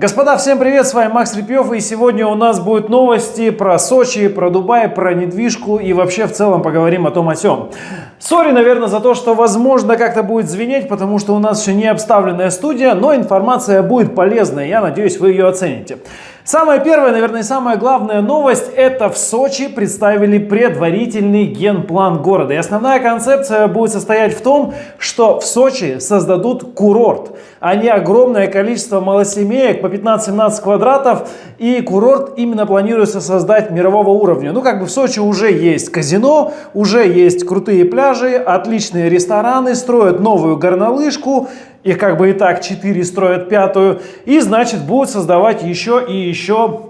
Господа, всем привет, с вами Макс Репьев, и сегодня у нас будут новости про Сочи, про Дубай, про недвижку и вообще в целом поговорим о том о сём. Sorry, наверное, за то, что возможно как-то будет звенеть, потому что у нас еще не обставленная студия, но информация будет полезная, я надеюсь, вы ее оцените. Самая первая, наверное, самая главная новость, это в Сочи представили предварительный генплан города. И основная концепция будет состоять в том, что в Сочи создадут курорт, а не огромное количество малосемеек по 15-17 квадратов. И курорт именно планируется создать мирового уровня. Ну, как бы в Сочи уже есть казино, уже есть крутые пляжи, отличные рестораны, строят новую горнолыжку, их как бы и так 4 строят пятую, и значит будут создавать еще и еще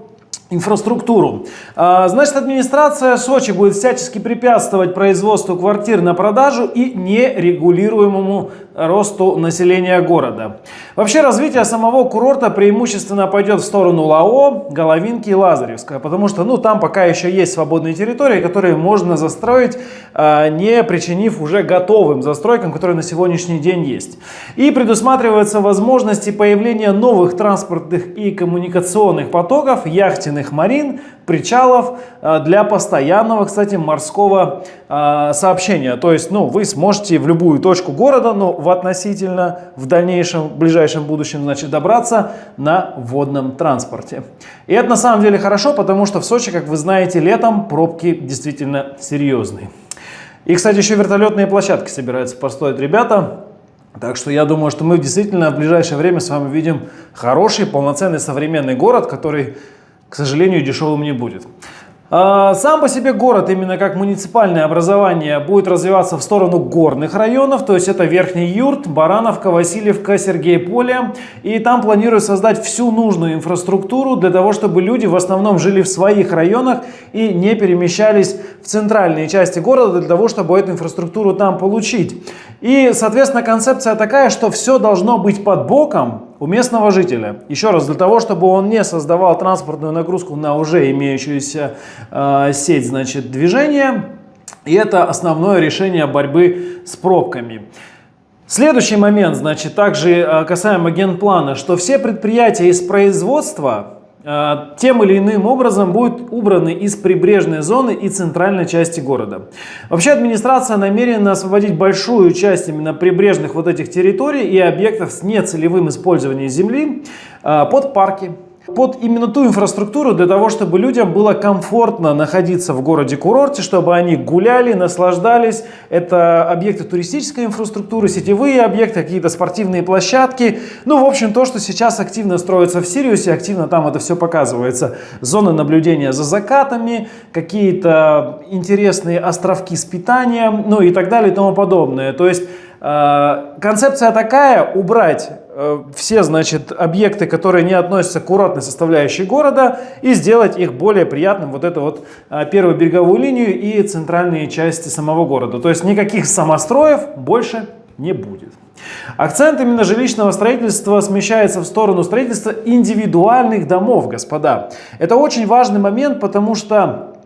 инфраструктуру. А, значит, администрация Сочи будет всячески препятствовать производству квартир на продажу и нерегулируемому росту населения города. Вообще развитие самого курорта преимущественно пойдет в сторону ЛАО, Головинки и Лазаревская, потому что ну, там пока еще есть свободные территории, которые можно застроить, а, не причинив уже готовым застройкам, которые на сегодняшний день есть. И предусматриваются возможности появления новых транспортных и коммуникационных потоков, яхтенных марин, причалов а, для постоянного, кстати, морского а, сообщения. То есть, ну, вы сможете в любую точку города, но в относительно в дальнейшем, в ближайшем будущем, значит, добраться на водном транспорте. И это на самом деле хорошо, потому что в Сочи, как вы знаете, летом пробки действительно серьезные. И, кстати, еще вертолетные площадки собираются построить ребята. Так что я думаю, что мы действительно в ближайшее время с вами видим хороший, полноценный современный город, который к сожалению, дешевым не будет. А, сам по себе город, именно как муниципальное образование, будет развиваться в сторону горных районов, то есть это Верхний Юрт, Барановка, Васильевка, Сергейполе. И там планируют создать всю нужную инфраструктуру для того, чтобы люди в основном жили в своих районах и не перемещались в центральные части города для того, чтобы эту инфраструктуру там получить. И, соответственно, концепция такая, что все должно быть под боком, у местного жителя. Еще раз, для того, чтобы он не создавал транспортную нагрузку на уже имеющуюся э, сеть значит, движения. И это основное решение борьбы с пробками. Следующий момент, значит, также э, касаемо генплана, что все предприятия из производства тем или иным образом будут убраны из прибрежной зоны и центральной части города. Вообще администрация намерена освободить большую часть именно прибрежных вот этих территорий и объектов с нецелевым использованием земли э, под парки, под именно ту инфраструктуру для того, чтобы людям было комфортно находиться в городе-курорте, чтобы они гуляли, наслаждались. Это объекты туристической инфраструктуры, сетевые объекты, какие-то спортивные площадки. Ну, в общем, то, что сейчас активно строится в Сириусе, активно там это все показывается. Зоны наблюдения за закатами, какие-то интересные островки с питанием, ну и так далее и тому подобное. То есть концепция такая, убрать Э, все, значит, объекты, которые не относятся к курортной составляющей города и сделать их более приятным, вот эту вот э, первую береговую линию и центральные части самого города. То есть никаких самостроев больше не будет. Акцент именно жилищного строительства смещается в сторону строительства индивидуальных домов, господа. Это очень важный момент, потому что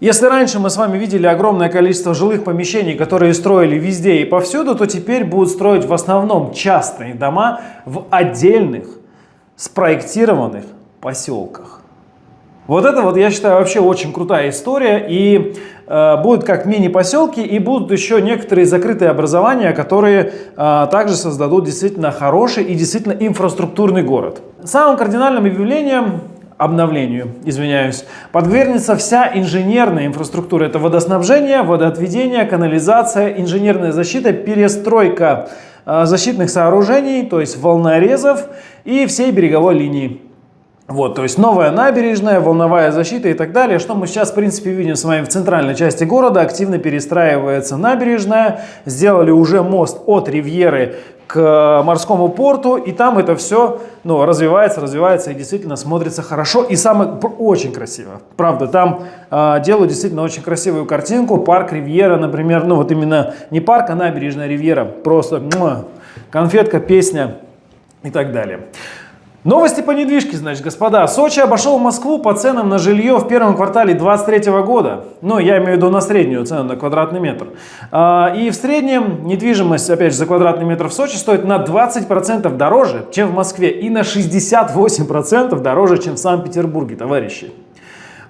если раньше мы с вами видели огромное количество жилых помещений, которые строили везде и повсюду, то теперь будут строить в основном частные дома в отдельных спроектированных поселках. Вот это вот, я считаю, вообще очень крутая история. И э, будут как мини-поселки, и будут еще некоторые закрытые образования, которые э, также создадут действительно хороший и действительно инфраструктурный город. Самым кардинальным явлением обновлению, извиняюсь, подвергнется вся инженерная инфраструктура. Это водоснабжение, водоотведение, канализация, инженерная защита, перестройка э, защитных сооружений, то есть волнорезов и всей береговой линии. Вот, то есть новая набережная, волновая защита и так далее. Что мы сейчас, в принципе, видим с вами в центральной части города. Активно перестраивается набережная. Сделали уже мост от Ривьеры к морскому порту. И там это все ну, развивается, развивается и действительно смотрится хорошо. И самое, очень красиво. Правда, там э, делают действительно очень красивую картинку. Парк Ривьера, например. Ну, вот именно не парк, а набережная Ривьера. Просто муа, конфетка, песня и так далее. Новости по недвижке, значит, господа. Сочи обошел Москву по ценам на жилье в первом квартале 2023 года. Ну, я имею в виду на среднюю цену на квадратный метр. А, и в среднем недвижимость, опять же, за квадратный метр в Сочи стоит на 20% дороже, чем в Москве. И на 68% дороже, чем в Санкт-Петербурге, товарищи.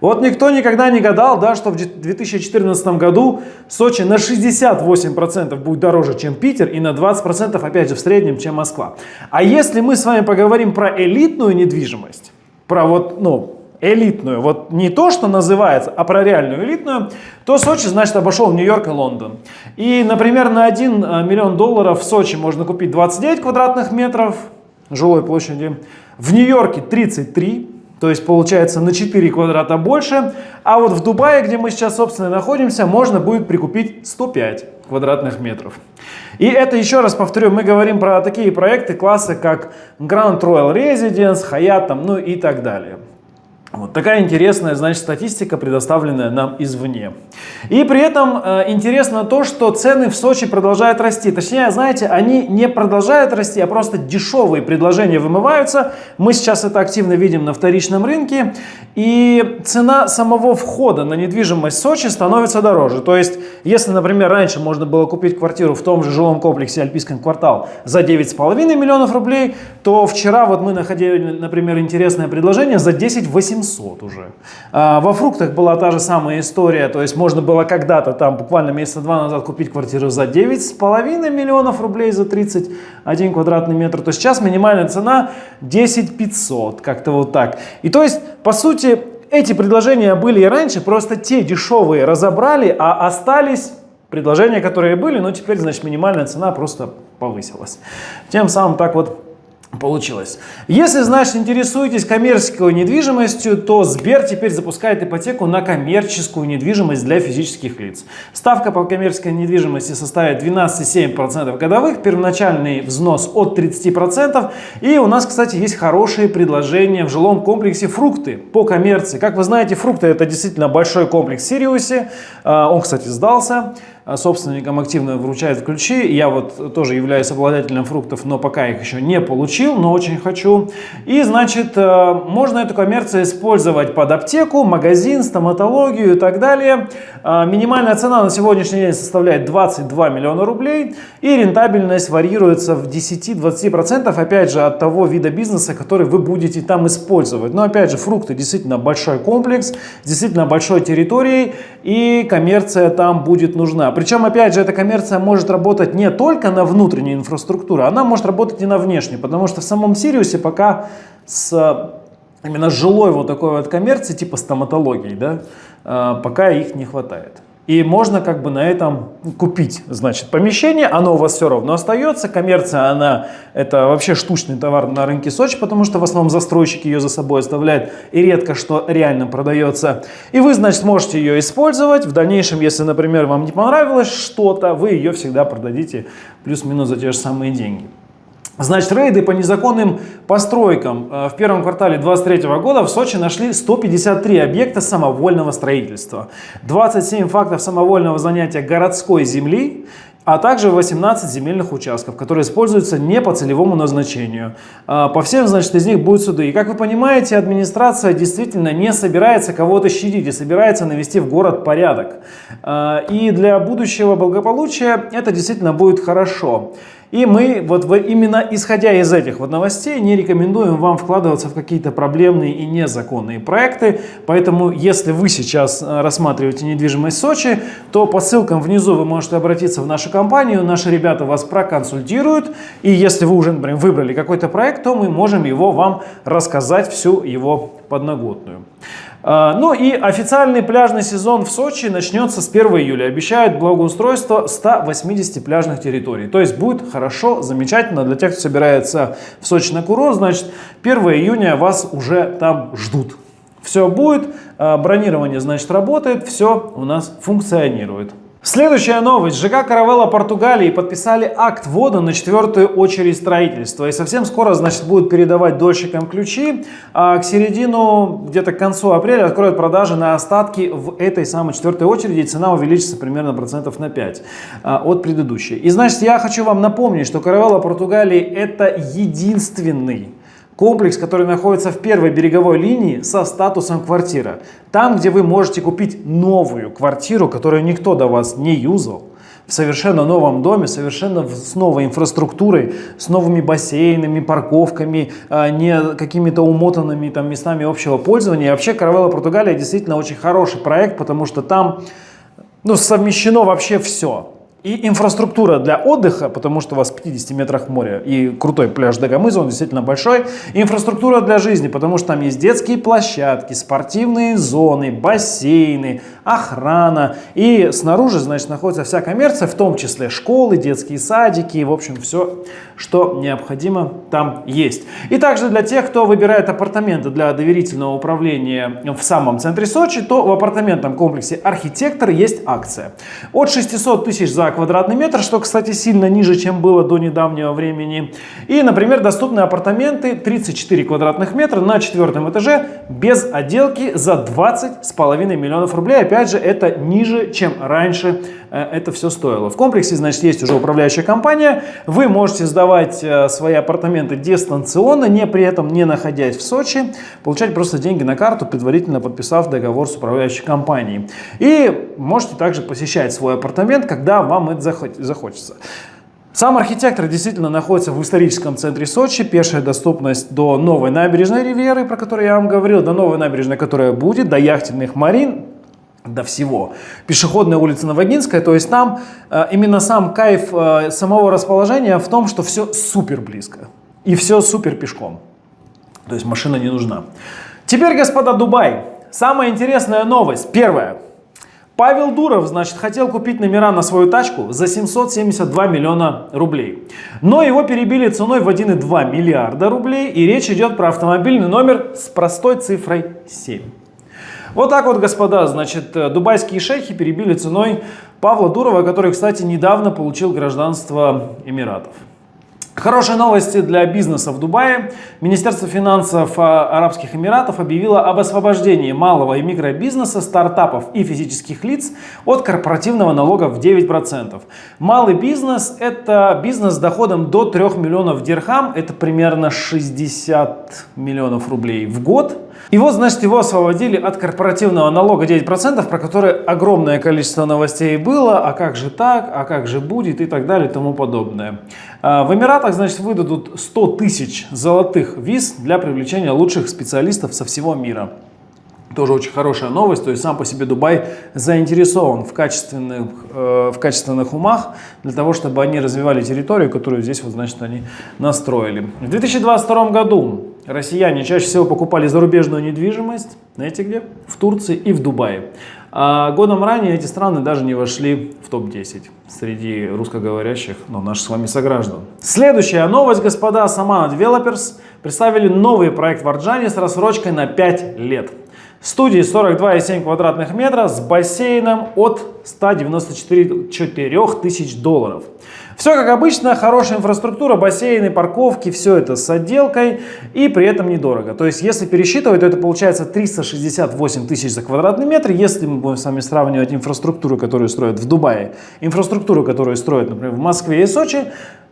Вот никто никогда не гадал, да, что в 2014 году Сочи на 68% будет дороже, чем Питер, и на 20% опять же в среднем, чем Москва. А если мы с вами поговорим про элитную недвижимость, про вот, ну, элитную, вот не то, что называется, а про реальную элитную, то Сочи, значит, обошел Нью-Йорк и Лондон. И, например, на 1 э, миллион долларов в Сочи можно купить 29 квадратных метров жилой площади, в Нью-Йорке 33, то есть получается на 4 квадрата больше. А вот в Дубае, где мы сейчас, собственно, находимся, можно будет прикупить 105 квадратных метров. И это, еще раз повторю, мы говорим про такие проекты класса, как Grand Royal Residence, Hyatt, ну и так далее. Вот такая интересная, значит, статистика, предоставленная нам извне. И при этом э, интересно то, что цены в Сочи продолжают расти. Точнее, знаете, они не продолжают расти, а просто дешевые предложения вымываются. Мы сейчас это активно видим на вторичном рынке. И цена самого входа на недвижимость Сочи становится дороже. То есть, если, например, раньше можно было купить квартиру в том же жилом комплексе Альпийский квартал за 9,5 миллионов рублей, то вчера вот мы находили, например, интересное предложение за 10 800 700 уже. А, во фруктах была та же самая история, то есть можно было когда-то там буквально месяца два назад купить квартиру за 9,5 миллионов рублей за 31 квадратный метр, то сейчас минимальная цена 10 500, как-то вот так. И то есть, по сути, эти предложения были и раньше, просто те дешевые разобрали, а остались предложения, которые были, но теперь, значит, минимальная цена просто повысилась. Тем самым так вот получилось. Если, значит, интересуетесь коммерческой недвижимостью, то Сбер теперь запускает ипотеку на коммерческую недвижимость для физических лиц. Ставка по коммерческой недвижимости составит 12,7% годовых, первоначальный взнос от 30%. И у нас, кстати, есть хорошие предложения в жилом комплексе «Фрукты» по коммерции. Как вы знаете, «Фрукты» это действительно большой комплекс в Сириусе. А, он, кстати, сдался. А собственникам активно вручают ключи. Я вот тоже являюсь обладателем фруктов, но пока их еще не получил, но очень хочу. И, значит, э, можно эту коммерцию использовать под аптеку, магазин, стоматологию и так далее. А, минимальная цена на сегодняшний день составляет 22 миллиона рублей, и рентабельность варьируется в 10-20%, опять же, от того вида бизнеса, который вы будете там использовать. Но, опять же, фрукты действительно большой комплекс, действительно большой территорией, и коммерция там будет нужна. Причем, опять же, эта коммерция может работать не только на внутренней инфраструктуре, она может работать и на внешней, потому что в самом Сириусе пока с именно жилой вот такой вот коммерции, типа стоматологии, да, э, пока их не хватает. И можно как бы на этом купить, значит, помещение, оно у вас все равно остается. Коммерция, она, это вообще штучный товар на рынке Сочи, потому что в основном застройщик ее за собой оставляет и редко что реально продается. И вы, значит, можете ее использовать. В дальнейшем, если, например, вам не понравилось что-то, вы ее всегда продадите плюс-минус за те же самые деньги. Значит, рейды по незаконным постройкам э, в первом квартале 2023 года в Сочи нашли 153 объекта самовольного строительства, 27 фактов самовольного занятия городской земли, а также 18 земельных участков, которые используются не по целевому назначению. Э, по всем, значит, из них будут суды. И как вы понимаете, администрация действительно не собирается кого-то щадить и собирается навести в город порядок. Э, и для будущего благополучия это действительно будет хорошо. И мы вот именно исходя из этих вот новостей не рекомендуем вам вкладываться в какие-то проблемные и незаконные проекты. Поэтому если вы сейчас э, рассматриваете недвижимость Сочи, то по ссылкам внизу вы можете обратиться в нашу компанию. Наши ребята вас проконсультируют. И если вы уже, например, выбрали какой-то проект, то мы можем его вам рассказать всю его подноготную. А, ну и официальный пляжный сезон в Сочи начнется с 1 июля. Обещают благоустройство 180 пляжных территорий. То есть будет хорошо, замечательно для тех, кто собирается в Сочи на курорт. Значит, 1 июня вас уже там ждут. Все будет, а, бронирование, значит, работает, все у нас функционирует. Следующая новость. ЖК Каравелла Португалии подписали акт ввода на четвертую очередь строительства. И совсем скоро, значит, будут передавать дольщикам ключи. А к середину, где-то к концу апреля откроют продажи на остатки в этой самой четвертой очереди. И цена увеличится примерно процентов на 5 а, от предыдущей. И, значит, я хочу вам напомнить, что Каравелла Португалии это единственный Комплекс, который находится в первой береговой линии со статусом квартира. Там, где вы можете купить новую квартиру, которую никто до вас не юзал в совершенно новом доме, совершенно с новой инфраструктурой, с новыми бассейнами, парковками, а не какими-то умотанными там местами общего пользования. И вообще Каравелла Португалия действительно очень хороший проект, потому что там ну, совмещено вообще все. И инфраструктура для отдыха, потому что у вас в 50 метрах моря и крутой пляж Дагомыза, он действительно большой. инфраструктура для жизни, потому что там есть детские площадки, спортивные зоны, бассейны, охрана. И снаружи, значит, находится вся коммерция, в том числе школы, детские садики, в общем, все, что необходимо там есть. И также для тех, кто выбирает апартаменты для доверительного управления в самом центре Сочи, то в апартаментном комплексе «Архитектор» есть акция. От 600 тысяч за квадратный метр, что, кстати, сильно ниже, чем было до недавнего времени. И, например, доступны апартаменты 34 квадратных метра на четвертом этаже без отделки за 20,5 миллионов рублей. Опять же, это ниже, чем раньше это все стоило. В комплексе, значит, есть уже управляющая компания. Вы можете сдавать э, свои апартаменты дистанционно, не при этом не находясь в Сочи, получать просто деньги на карту, предварительно подписав договор с управляющей компанией. И можете также посещать свой апартамент, когда вам это захочется. Сам архитектор действительно находится в историческом центре Сочи. Пешая доступность до новой набережной Ривьеры, про которую я вам говорил, до новой набережной, которая будет, до яхтенных марин, до всего. Пешеходная улица Новогинская, то есть там э, именно сам кайф э, самого расположения в том, что все супер близко. И все супер пешком. То есть машина не нужна. Теперь, господа, Дубай. Самая интересная новость. Первая. Павел Дуров, значит, хотел купить номера на свою тачку за 772 миллиона рублей. Но его перебили ценой в 1,2 миллиарда рублей. И речь идет про автомобильный номер с простой цифрой 7. Вот так вот, господа, значит, дубайские шейхи перебили ценой Павла Дурова, который, кстати, недавно получил гражданство Эмиратов. Хорошие новости для бизнеса в Дубае. Министерство финансов а, Арабских Эмиратов объявило об освобождении малого и микробизнеса, стартапов и физических лиц от корпоративного налога в 9%. Малый бизнес – это бизнес с доходом до 3 миллионов дирхам, это примерно 60 миллионов рублей в год. И вот, значит, его освободили от корпоративного налога 9%, про который огромное количество новостей было, а как же так, а как же будет и так далее и тому подобное. А, в Эмиратах, значит, выдадут 100 тысяч золотых виз для привлечения лучших специалистов со всего мира. Тоже очень хорошая новость, то есть сам по себе Дубай заинтересован в качественных, э, в качественных умах для того, чтобы они развивали территорию, которую здесь вот, значит, они настроили. В 2022 году россияне чаще всего покупали зарубежную недвижимость, знаете где? В Турции и в Дубае. А годом ранее эти страны даже не вошли в топ-10 среди русскоговорящих, но наших с вами сограждан. Следующая новость, господа, Самана Developers представили новый проект в Арджане с рассрочкой на 5 лет. Студии 42,7 квадратных метра с бассейном от 194 тысяч долларов. Все как обычно, хорошая инфраструктура, бассейны, парковки, все это с отделкой и при этом недорого. То есть если пересчитывать, то это получается 368 тысяч за квадратный метр. Если мы будем с вами сравнивать инфраструктуру, которую строят в Дубае, инфраструктуру, которую строят, например, в Москве и Сочи,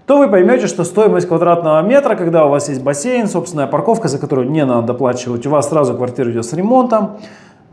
то вы поймете, что стоимость квадратного метра, когда у вас есть бассейн, собственная парковка, за которую не надо доплачивать, у вас сразу квартира идет с ремонтом,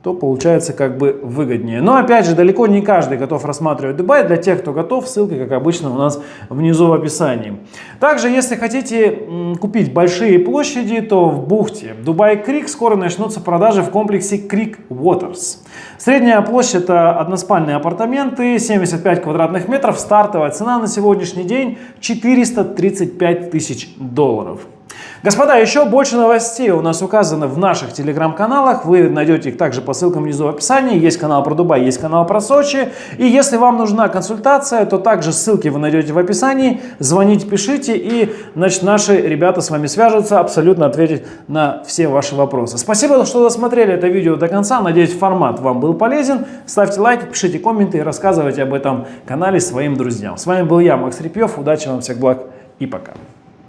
то получается как бы выгоднее. Но опять же, далеко не каждый готов рассматривать Дубай. Для тех, кто готов, ссылка, как обычно, у нас внизу в описании. Также, если хотите купить большие площади, то в бухте Дубай Крик скоро начнутся продажи в комплексе Крик Waters. Средняя площадь это односпальные апартаменты, 75 квадратных метров. Стартовая цена на сегодняшний день 435 тысяч долларов. Господа, еще больше новостей у нас указано в наших телеграм-каналах. Вы найдете их также по ссылкам внизу в описании. Есть канал про Дубай, есть канал про Сочи. И если вам нужна консультация, то также ссылки вы найдете в описании. Звоните, пишите, и значит, наши ребята с вами свяжутся, абсолютно ответить на все ваши вопросы. Спасибо, что досмотрели это видео до конца. Надеюсь, формат вам был полезен. Ставьте лайки, пишите комменты и рассказывайте об этом канале своим друзьям. С вами был я, Макс Репьев. Удачи вам, всех благ и пока.